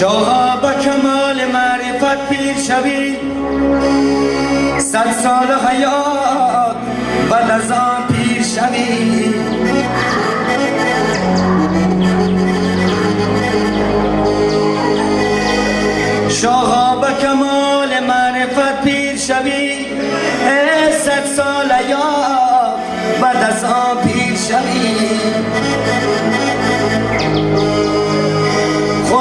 شاها با کمال معرفت پیر شوی. صد سال حیات و آن پیر شوی. شاها با کمال معرفت پیر شوی. صد سال حیات از آن پیر شوی.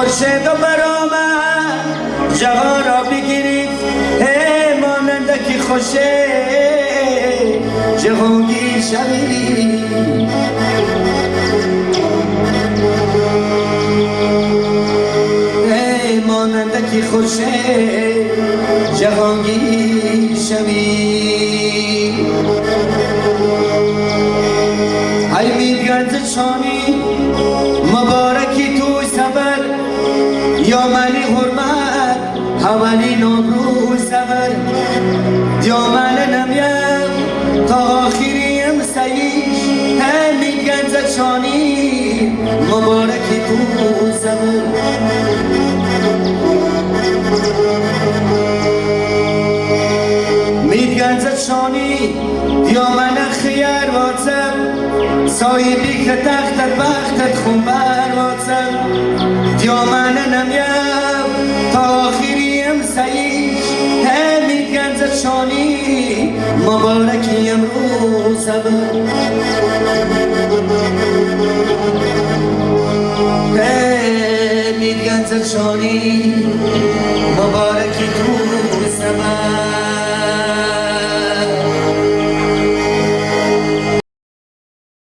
خورشید و برآمد. جهان را بگیرید ای ماننده که خوشه جهانگیر شوی ای ماننده که خوشه جهانگیر شوی ای میگرد شانی یا ملی حرمت حوالی نمرو سبر دیامل نمیم تا آخریم سیش همی گنز شانی مبارکی تو سبر میگنز شانی دیامن خیر واتم صاحبی که تختت وقتت خون بر واتم یا من نمیم تا آخریم سعی همین گنز چانی رو امروز همین گنز چانی مبارکی تو